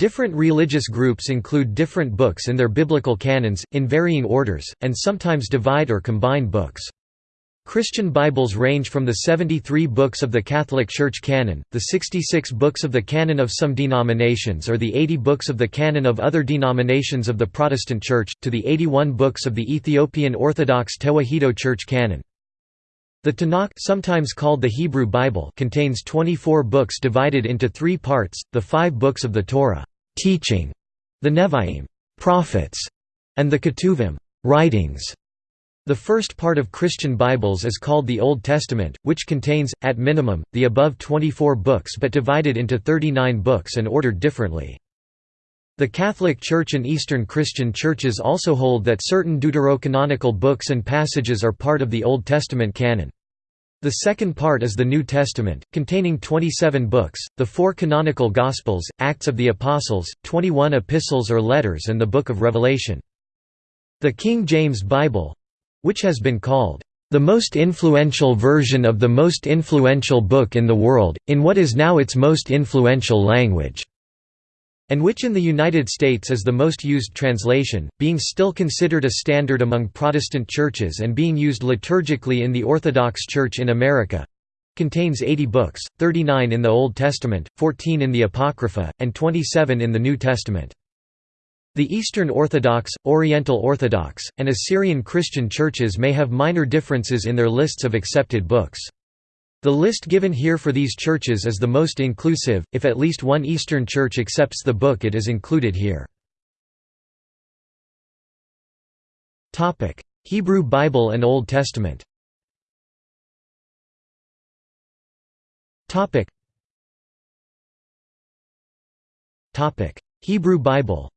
Different religious groups include different books in their biblical canons, in varying orders, and sometimes divide or combine books. Christian Bibles range from the 73 books of the Catholic Church canon, the 66 books of the canon of some denominations or the 80 books of the canon of other denominations of the Protestant Church, to the 81 books of the Ethiopian Orthodox Tewahedo Church canon. The Tanakh sometimes called the Hebrew Bible contains 24 books divided into three parts, the five books of the Torah teaching", the Nevi'im prophets", and the Ketuvim writings". The first part of Christian Bibles is called the Old Testament, which contains, at minimum, the above 24 books but divided into 39 books and ordered differently. The Catholic Church and Eastern Christian churches also hold that certain deuterocanonical books and passages are part of the Old Testament canon. The second part is the New Testament, containing 27 books, the four canonical Gospels, Acts of the Apostles, 21 epistles or letters and the Book of Revelation. The King James Bible—which has been called, "...the most influential version of the most influential book in the world, in what is now its most influential language." And which in the United States is the most used translation, being still considered a standard among Protestant churches and being used liturgically in the Orthodox Church in America contains 80 books, 39 in the Old Testament, 14 in the Apocrypha, and 27 in the New Testament. The Eastern Orthodox, Oriental Orthodox, and Assyrian Christian churches may have minor differences in their lists of accepted books. The list given here for these churches is the most inclusive, if at least one Eastern church accepts the book it is included here. Hebrew Bible and Old Testament. Hebrew Bible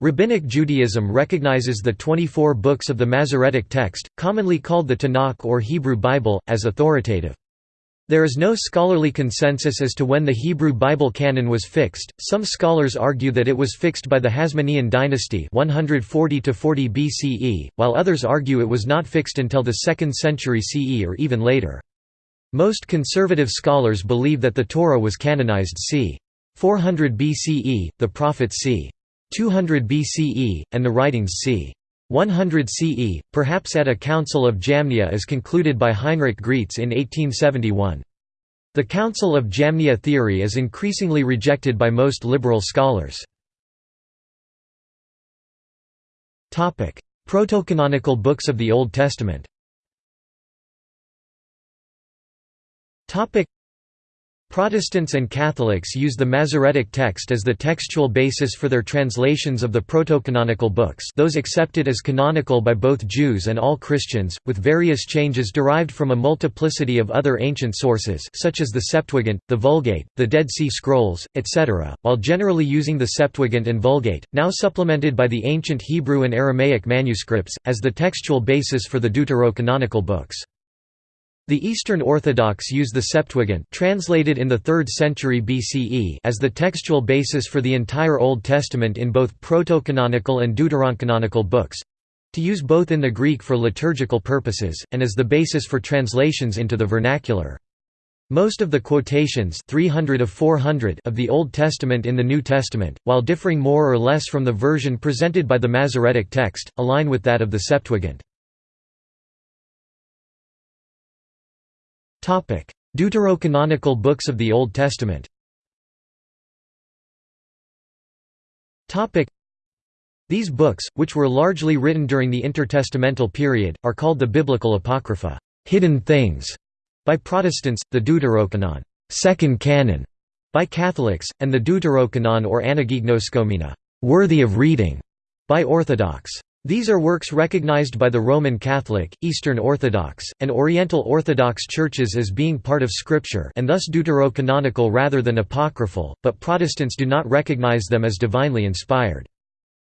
Rabbinic Judaism recognizes the 24 books of the Masoretic text, commonly called the Tanakh or Hebrew Bible, as authoritative. There is no scholarly consensus as to when the Hebrew Bible canon was fixed. Some scholars argue that it was fixed by the Hasmonean dynasty 140 to 40 BCE, while others argue it was not fixed until the 2nd century CE or even later. Most conservative scholars believe that the Torah was canonized c. 400 BCE, the prophets c. 200 BCE, and the writings c. 100 CE, perhaps at a Council of Jamnia as concluded by Heinrich Graetz in 1871. The Council of Jamnia theory is increasingly rejected by most liberal scholars. Protocanonical books of the Old Testament Protestants and Catholics use the Masoretic text as the textual basis for their translations of the protocanonical books those accepted as canonical by both Jews and all Christians, with various changes derived from a multiplicity of other ancient sources such as the Septuagint, the Vulgate, the Dead Sea Scrolls, etc., while generally using the Septuagint and Vulgate, now supplemented by the ancient Hebrew and Aramaic manuscripts, as the textual basis for the deuterocanonical books. The Eastern Orthodox use the Septuagint translated in the 3rd century BCE as the textual basis for the entire Old Testament in both protocanonical and deuterocanonical books—to use both in the Greek for liturgical purposes, and as the basis for translations into the vernacular. Most of the quotations 300 of, 400 of the Old Testament in the New Testament, while differing more or less from the version presented by the Masoretic text, align with that of the Septuagint. Deuterocanonical books of the Old Testament. These books, which were largely written during the intertestamental period, are called the Biblical Apocrypha hidden things", by Protestants, the Deuterocanon second canon", by Catholics, and the Deuterocanon or Anagignoskomena worthy of reading", by Orthodox. These are works recognized by the Roman Catholic, Eastern Orthodox, and Oriental Orthodox churches as being part of Scripture and thus deuterocanonical rather than apocryphal, but Protestants do not recognize them as divinely inspired.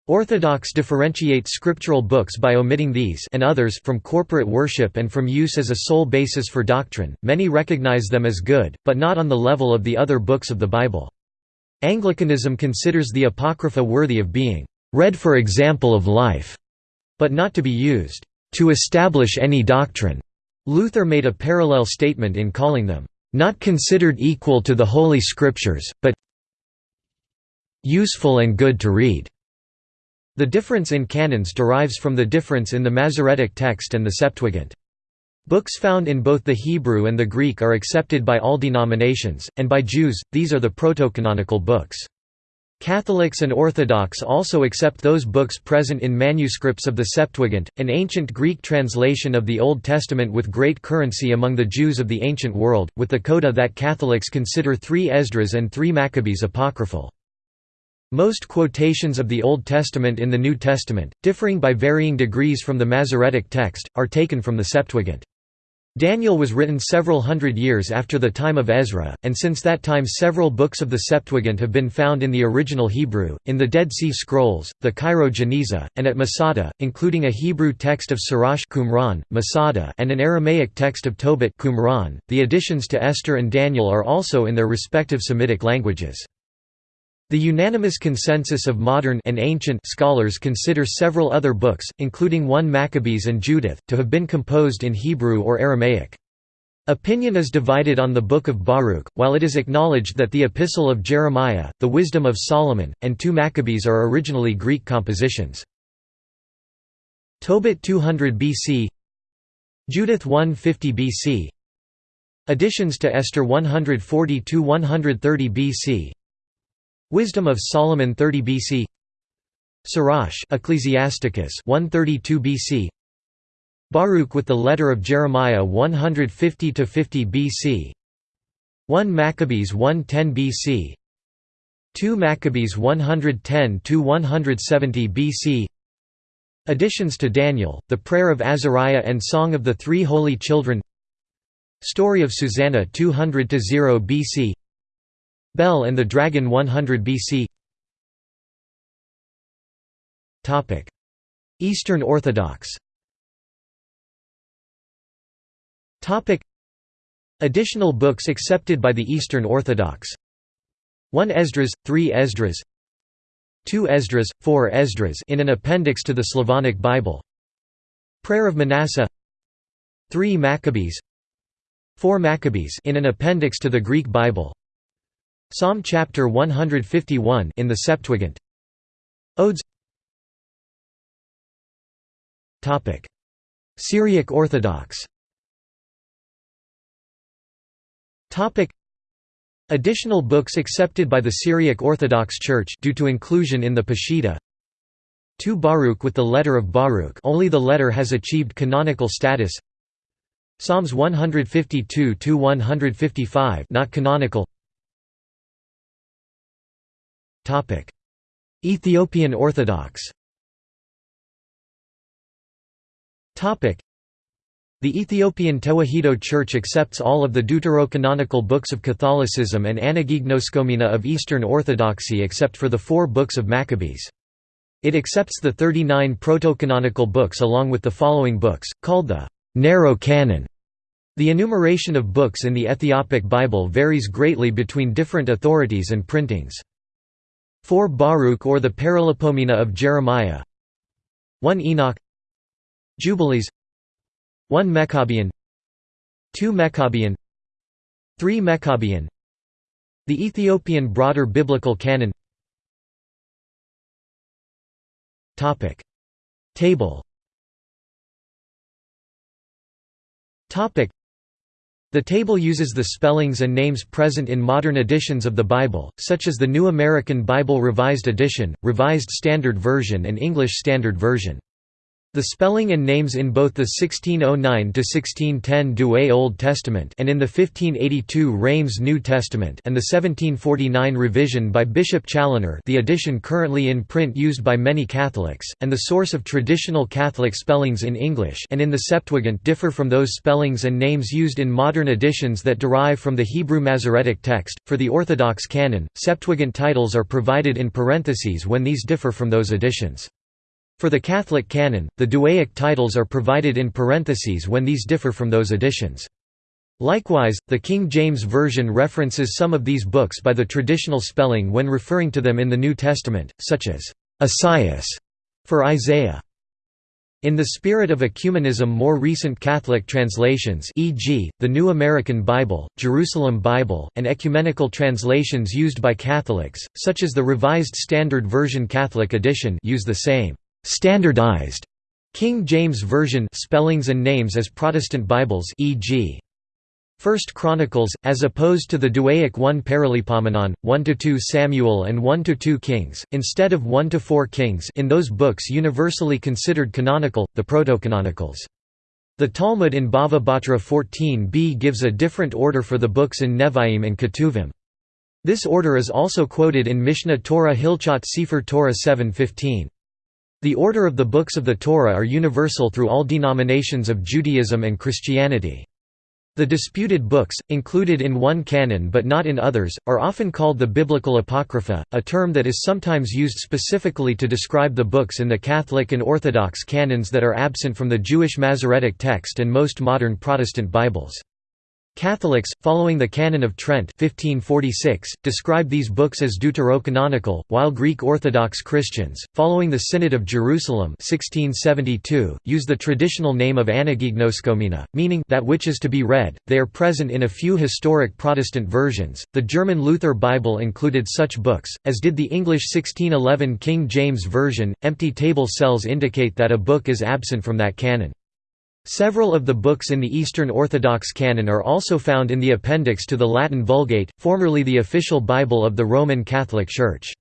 Orthodox differentiate scriptural books by omitting these and others from corporate worship and from use as a sole basis for doctrine. Many recognize them as good, but not on the level of the other books of the Bible. Anglicanism considers the Apocrypha worthy of being read for example of life but not to be used to establish any doctrine. Luther made a parallel statement in calling them not considered equal to the Holy Scriptures, but useful and good to read." The difference in canons derives from the difference in the Masoretic text and the Septuagint. Books found in both the Hebrew and the Greek are accepted by all denominations, and by Jews, these are the protocanonical books. Catholics and Orthodox also accept those books present in manuscripts of the Septuagint, an ancient Greek translation of the Old Testament with great currency among the Jews of the ancient world, with the coda that Catholics consider three Esdras and three Maccabees apocryphal. Most quotations of the Old Testament in the New Testament, differing by varying degrees from the Masoretic text, are taken from the Septuagint. Daniel was written several hundred years after the time of Ezra, and since that time several books of the Septuagint have been found in the original Hebrew, in the Dead Sea Scrolls, the Cairo Geniza, and at Masada, including a Hebrew text of Sirach Qumran, Masada, and an Aramaic text of Tobit Qumran. .The additions to Esther and Daniel are also in their respective Semitic languages. The unanimous consensus of modern and ancient scholars consider several other books, including 1 Maccabees and Judith, to have been composed in Hebrew or Aramaic. Opinion is divided on the Book of Baruch, while it is acknowledged that the Epistle of Jeremiah, the Wisdom of Solomon, and 2 Maccabees are originally Greek compositions. Tobit 200 BC Judith 150 BC Additions to Esther 140–130 BC Wisdom of Solomon 30 BC Sirach Ecclesiasticus 132 BC Baruch with the letter of Jeremiah 150 to 50 BC 1 Maccabees 110 BC 2 Maccabees 110 to 170 BC Additions to Daniel, the Prayer of Azariah and Song of the Three Holy Children. Story of Susanna 200 to 0 BC Bel and the Dragon 100 BC Eastern Orthodox. Additional books accepted by the Eastern Orthodox. 1 Esdras, 3 Esdras. 2 Esdras, 4 Esdras in an appendix to the Slavonic Bible. Prayer of Manasseh. 3 Maccabees. 4 Maccabees in an appendix to the Greek Bible Psalm chapter 151 in the Septuagint. Odes. Topic: Syriac Orthodox. Topic: Additional books accepted by the Syriac Orthodox Church due to inclusion in the Peshitta. 2 Baruch with the letter of Baruch only the letter has achieved canonical status Psalms 152 to 155 not canonical Ethiopian Orthodox the Ethiopian Tewahedo Church accepts all of the deuterocanonical books of Catholicism and Anagignoskomena of Eastern Orthodoxy except for the four books of Maccabees. It accepts the 39 protocanonical books along with the following books, called the narrow canon. The enumeration of books in the Ethiopic Bible varies greatly between different authorities and printings. 4 Baruch or the Paralipomena of Jeremiah. 1 Enoch. Jubilees. 1 Meqabyan 2 Meqabyan 3 Meqabyan The Ethiopian broader biblical canon. Topic. Table. Topic the table uses the spellings and names present in modern editions of the Bible, such as the New American Bible Revised Edition, Revised Standard Version and English Standard Version. The spelling and names in both the 1609–1610 Douay Old Testament and in the 1582 Reims New Testament and the 1749 revision by Bishop Challoner the edition currently in print used by many Catholics, and the source of traditional Catholic spellings in English and in the Septuagint differ from those spellings and names used in modern editions that derive from the Hebrew Masoretic text. For the Orthodox canon, Septuagint titles are provided in parentheses when these differ from those editions. For the Catholic canon, the Douayic titles are provided in parentheses when these differ from those editions. Likewise, the King James Version references some of these books by the traditional spelling when referring to them in the New Testament, such as Esaias for Isaiah. In the spirit of ecumenism more recent Catholic translations e.g., the New American Bible, Jerusalem Bible, and ecumenical translations used by Catholics, such as the Revised Standard Version Catholic edition use the same «standardized» King James Version spellings and names as Protestant Bibles e.g. First Chronicles, as opposed to the Douaic 1 Paralipomenon, 1–2 Samuel and 1–2 Kings, instead of 1–4 Kings in those books universally considered canonical, the Protocanonicals. The Talmud in Bava Batra 14b gives a different order for the books in Nevi'im and Ketuvim. This order is also quoted in Mishneh Torah Hilchot Sefer Torah 7.15. The order of the books of the Torah are universal through all denominations of Judaism and Christianity. The disputed books, included in one canon but not in others, are often called the Biblical Apocrypha, a term that is sometimes used specifically to describe the books in the Catholic and Orthodox canons that are absent from the Jewish Masoretic text and most modern Protestant Bibles. Catholics, following the Canon of Trent 1546, describe these books as deuterocanonical, while Greek Orthodox Christians, following the Synod of Jerusalem 1672, use the traditional name of Anagignoskomena, meaning that which is to be read. They are present in a few historic Protestant versions. The German Luther Bible included such books, as did the English 1611 King James Version. Empty table cells indicate that a book is absent from that canon. Several of the books in the Eastern Orthodox canon are also found in the appendix to the Latin Vulgate, formerly the official Bible of the Roman Catholic Church.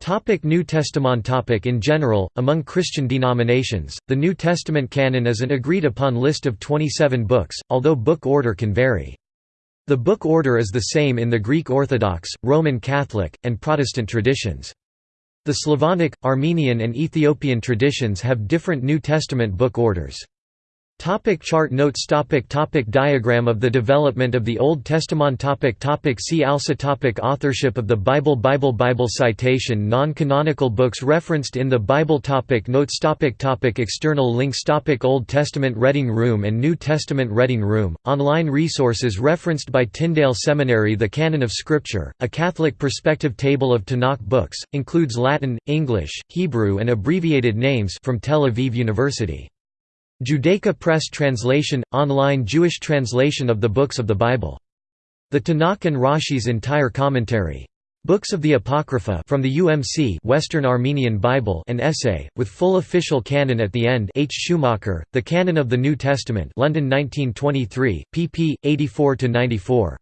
Topic New Testament topic In general, among Christian denominations, the New Testament canon is an agreed-upon list of 27 books, although book order can vary. The book order is the same in the Greek Orthodox, Roman Catholic, and Protestant traditions. The Slavonic, Armenian and Ethiopian traditions have different New Testament book orders. Topic chart notes. Topic topic Diagram of the development of the Old Testament. Topic topic See also. Topic Authorship of the Bible. Bible Bible citation. Non-canonical books referenced in the Bible. Topic Notes. Topic topic External links. Topic Old Testament Reading Room and New Testament Reading Room, online resources referenced by Tyndale Seminary. The Canon of Scripture, a Catholic perspective table of Tanakh books, includes Latin, English, Hebrew and abbreviated names from Tel Aviv University Judaica Press Translation – Online Jewish translation of the books of the Bible. The Tanakh and Rashi's entire commentary. Books of the Apocrypha from the UMC Western Armenian Bible an essay, with full official canon at the end H. Schumacher, The Canon of the New Testament London 1923, pp. 84–94.